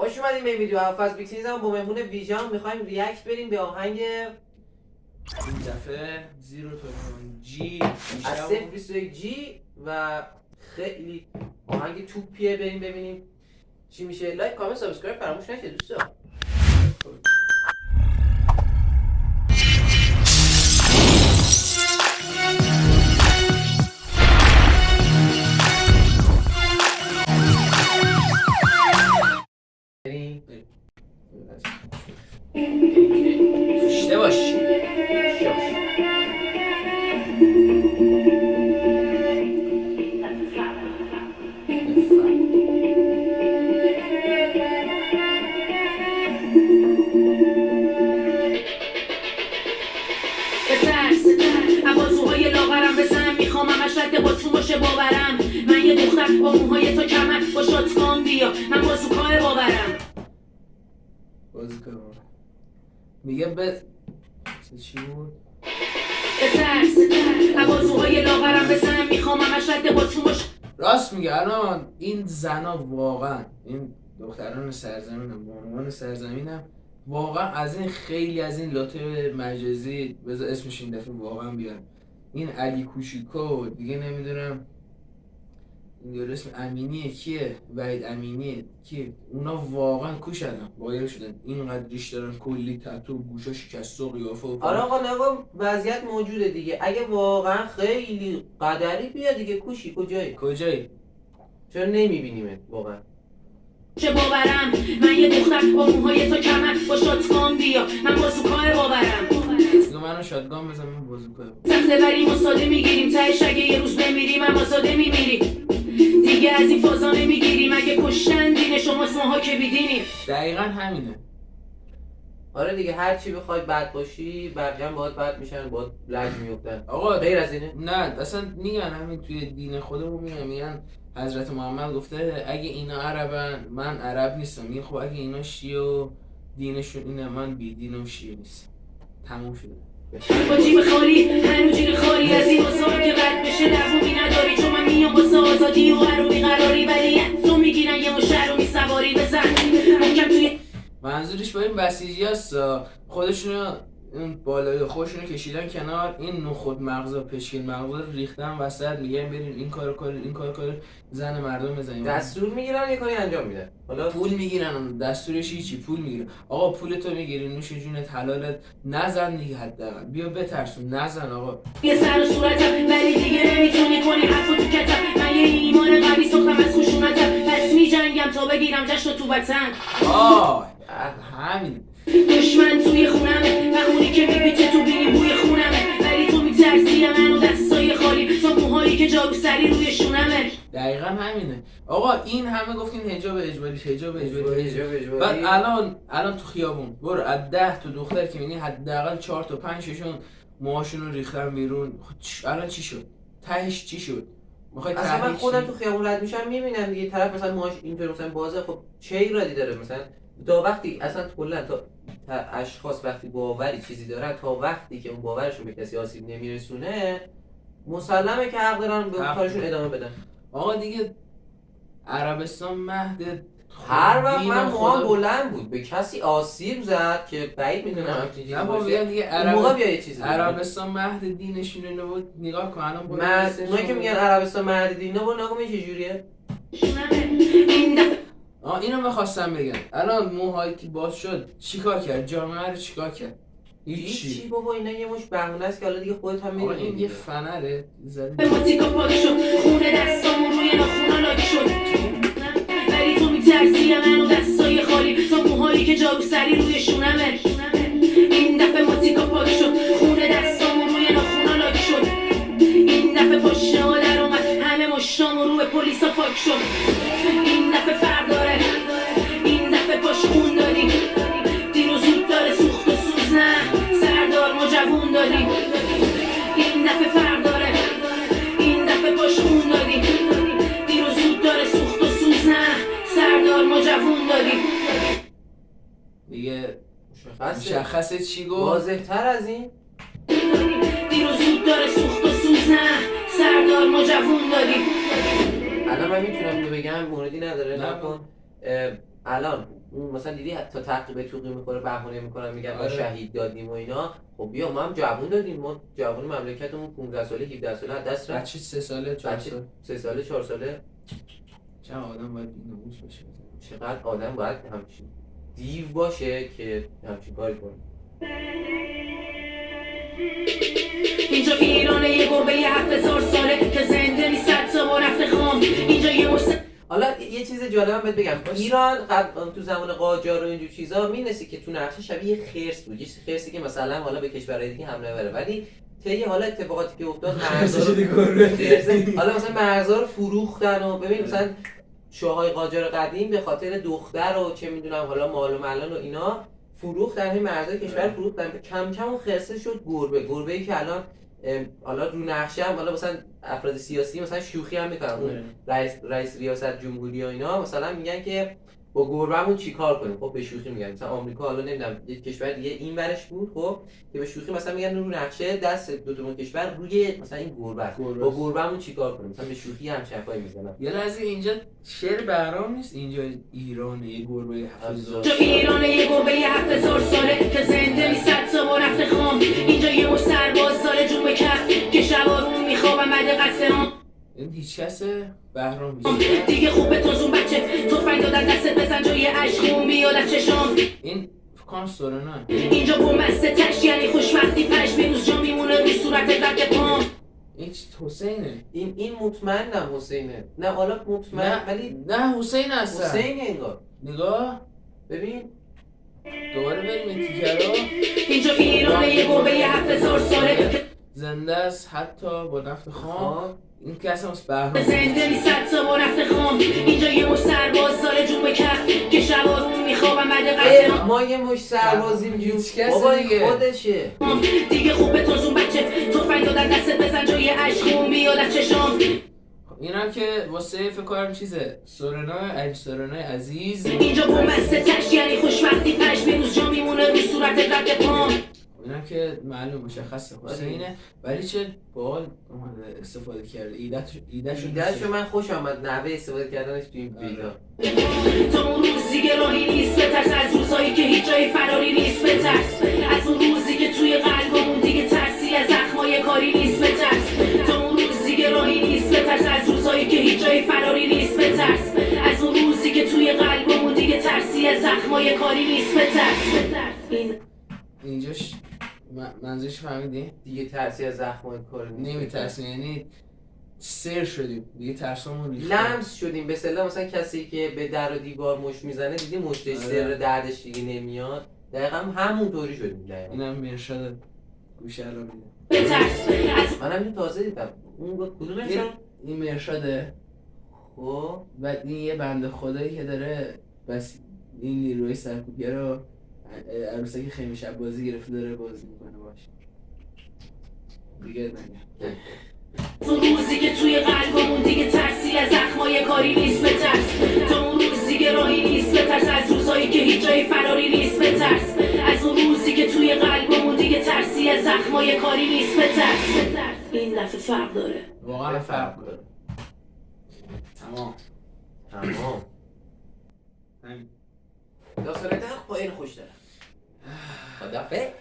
خوش اومدیم به ویدیو. هفت بیک سیریز هم با مهمون ویژان. می‌خوایم ریاکت بریم به آهنگ این دفعه زیرو تلفن جی از 021 جی و خیلی آهنگ توپیه بریم ببینیم چی میشه. لایک کامنت سابسکرایب فراموش نشه دوستان. باشه باورم. من یه دختر با موهای تو کمر با شاتگان بیا. من بازوکای باورم. بازی کنم میگه به چی بود؟ بترس عوازوهای لاغرم بزنم می‌خوام. همش رد با تو باشه راست میگه الان این زنا واقعا این دختران سرزمینم به عنوان سرزمینم واقعا از این خیلی از این لاته مجازی بذار اسمش این دفعه واقعا بیارم. این علی کوشیکو دیگه نمی‌دونم این یارو اسم امینیه کیه؟ وحید امینیه کیه؟ اونا واقعا کو شدن وایر شدن. اینقدر ریش دارن کلی تتو گوشا شکسته و قیافه و آره آقا وضعیت موجوده دیگه. اگه واقعا خیلی قدری بیا دیگه کوشی کجایی؟ کجایی؟ چرا نمیبینیمت واقعا؟ چه باورم؟ من یه دختر با موهای تو کمر با شاتگان بیا. من بازوکای باورم. منو شادگان بزن من کنم. سخته بریم و ساده می‌گیریم. تهش اگه یه روز بمیریم اما ساده میمیریم دیگه از این فازا نمی‌گیریم. اگه کشتن دین شماست ماها که بیدینیم. دقیقا همینه. آره دیگه هر چی بخوای بد باشی بقیه باید بد میشن باید لج میفتن آقا غیر از اینه؟ نه اصلا میگن همین توی دین خودمون میگن میگن حضرت محمد گفته اگه اینا عربن من عرب نیستم. میگه خب اگه اینا شیعه و دینشون اینه من بی دین و شیعه نیستم. تموم شده. با جیب خالی هنو جیب خالی از این بازار که رد بشه دوومی نداری. چون من میام واسه آزادی و قروبی قراری ولی تو می‌گیرن یه مشهر رو میسواری بزن. محکم توی منظورش با این بسیجی هستا. خودشونو اون بالای خودشونو کشیدن کنار این نخود مغزا پشکل مغزا رو ریختن وسط میگن برین این کارو کنین این کارو کنین زن مردم بزنین دستور می‌گیرن یه کاری انجام میدن. حالا پول می‌گیرن دستورش چی پول می‌گیرن. آقا پول تو می‌گیری نوش جونت حلالت نزن دیگه حداقل. بیا بترسون نزن آقا. یه سر و صورتم ولی دیگه نمی‌تونی کنی حرفو تو کتم من یه ایمان قوی ساختم از خشونتم پس میجنگم تا بگیرم جشن تو وطن. آه دقیقا همینه. آقا این همه گفتین حجاب اجباری حجاب اجباری اجباری، اجباری. بعد الان الان تو خیابون. برو از ده تا دختر که می‌بینی حداقل چهار تا پنج ششون موهاشون رو ریختن بیرون. خب الان چی شد؟ تهش چی شد؟ می‌خوای اصلا من خودم؟ تو خیابون رد میشم می‌بینم دیگه طرف مثلا موهاش اینطور مثلا بازه. خب چه ایرادی داره مثلا؟ تا وقتی اصلا کلا تا اشخاص وقتی باوری چیزی دارن تا وقتی که اون باورشون به کسی آسیب نمیرسونه مسلمه که حق دارن به. کارشون ادامه بدن. آقا دیگه عربستان مهد هر وقت من موهام بلند بود به کسی آسیب زد که بعید می‌دونم همچین چیزی باشه. دیگه موقع بیا یه چیزی. عربستان مهد دینشون اینو بود نگاه کن الان لیستشون اونایی که میگن. عربستان مرد دینه با نگاه چه جوریه. آه اینو می‌خواستم بگم. الان موهایی که باز شد چیکار کرد؟ جامعه رو چیکار کرد؟ هیچی. بابا اینا یه مش بهونه است که حالا دیگه خودت هم آقا این می‌دونی یه فنره. زدی به ماتیکا پاک شد خونه دستامون روی ناخونا لاک شد. ولی تو میترسی منو مشخصه چی گفت؟ واضح تر از این؟ دیر و زود داره سوخت و سوز نه سردار ما جوون دادی. الان من می‌تونم اینو بگم موردی نداره. نه. نکن. الان مثلا دیدی تا تعقیب توقی می‌خوره بهونه می‌کنن میگن ما آره. شهید دادیم و اینا. خب بیا ما هم جوون دادیم. ما جوون مملکتمون 15 ساله 17 ساله از دست رفت. بچه سه ساله چهار بچه سال سه ساله چهار ساله. چه آدم باید بی‌ناموس باشه چقدر آدم باید همچین دیو باشه که همچین کاری کنه اینجا ایرانه یه گربه یه هفت هزار ساله که زنده نیست صد تا با رفته خام. اینجا یه مشت حالا یه چیز جالبم بهت بگم. ایران قبل تو زمان قاجار و اینجور چیزا می‌نسی که تو نقشه شبیه خرس بود. یه خرسی که مثلا حالا به کشورهای دیگه حمله بره. ولی طی حالا اتفاقاتی که افتاد مرزا حالا مثلا مرزا رو فروختن و ببین مثلا شاههای قاجار قدیم به خاطر دختر و چه می‌دونم حالا مال و ملان و اینا فروختن این مرزای کشور فروختن. کم کم اون خرسه شد گربه. گربه ای که الان حالا رو نقشه هم حالا مثلا افراد سیاسی مثلا شوخی هم می‌کنن. اون رئیس رئیس ریاست جمهوری و اینا. مثلا میگن که با گربهمون چیکار کنیم؟ خب به شوخی میگن. مثلا آمریکا حالا نمی‌دونم یه کشور دیگه این ورش بود خب که به شوخی مثلا میگن رو نقشه دست دو تا کشور روی مثلا این گربه. با. گربهمون چیکار کنیم؟ مثلا به شوخی هم چفایی می‌زنن یه لحظه اینجا شعر بهرام نیست؟ اینجا ایرانه یه گربه هفت هزار اینجا ایرانه یه گربه یه هفت هزار ساله. که زنده نیست صد تا با رفته خام. اینجا یه مش سرباز ساله جون به کف. این هیچ کسه بهرام هیچ کس دیگه خوبه تو زون بچه. تفنگ دادن دستت بزن جای عشقون بیاد از چشام. این کنم سورنا. اینجا بومسته تش یعنی خوشبختی پش بیروز جا میمونه رو صورت رد پام. این حسینه. این این مطمئنم حسینه. نه حالا مطمئن نه ولی نه حسین هستن حسین انگار. نگاه. ببین. دوباره بریم این تیکه رو. اینجا ایرانه یه گربه یه هفت هزار ساله. زنده است حتی با نفت خام. این که اصلا از بهرام زنده نیست صد تا با رفته خام. اینجا یه مش سرباز ساله جون به کف. که شبارون میخوابم بعد قصد اه، ما یه مش سربازیم هیچ کس دیگه. خودشه. دیگه خوبه تو زون بچه. تفنگ دادن دستت بزن جای عشقون بیاد از چشام. این هم که واسه فکر کنم چیزه. سورنا علی سورنا عزیز. اینجا بومسته تش یعنی خوشبختی پش بیروز جا میمونه رو صورت رد پام. این هم که معلوم مشخصه حسینه ولی چه بال اومده استفاده کرده. ایدهش ایدهش ایدهشو من خوش آمد نحوه استفاده کردنش تو این آره. ویدیو. تا اون روز دیگه راهی نیست بترس از روزایی که هیچ جای فراری نیست بترس از اون روزی که توی قلبمون دیگه ترسی از زخمای کاری نیست بترس تا اون روز دیگه راهی نیست بترس از روزایی که هیچ جای فراری نیست بترس از اون روزی که توی قلبمون دیگه ترسی از زخمای کاری نیست بترس منظورش فهمیدی؟ دیگه ترسی از زخمای کار نیست. نمیترسیم یعنی سر شدیم دیگه ترسمون ریخته. لمس شدیم. به اصطلاح مثلا کسی که به در و دیوار مش می‌زنه دیدی مشتش آره. سر دردش دیگه نمیاد؟ دقیقا همونطوری شدیم دقیقا. اینم مرشد گوشه الان میده بترس منم اینو تازه دیدم. اون گفت کدومش این, این مرشده خب. و این یه بنده خدایی که داره بس این نیروی سرکوبگر رو اه، عروسک خیمه شب بازی گرفته داره بازی می‌کنه باش. دیگه نگه اون روزی که توی قلبمون دیگه ترسی از زخمای کاری نیست بترس تا اون روز دیگه راهی نیست بترس از روزایی که هیچ جای فراری نیست بترس از اون روزی که توی قلبمون دیگه ترسی از زخمای کاری نیست بترس این دفعه فرق داره. واقعا فرق داره. تمام. تمام. همین. داستان در پایین خوش da fé?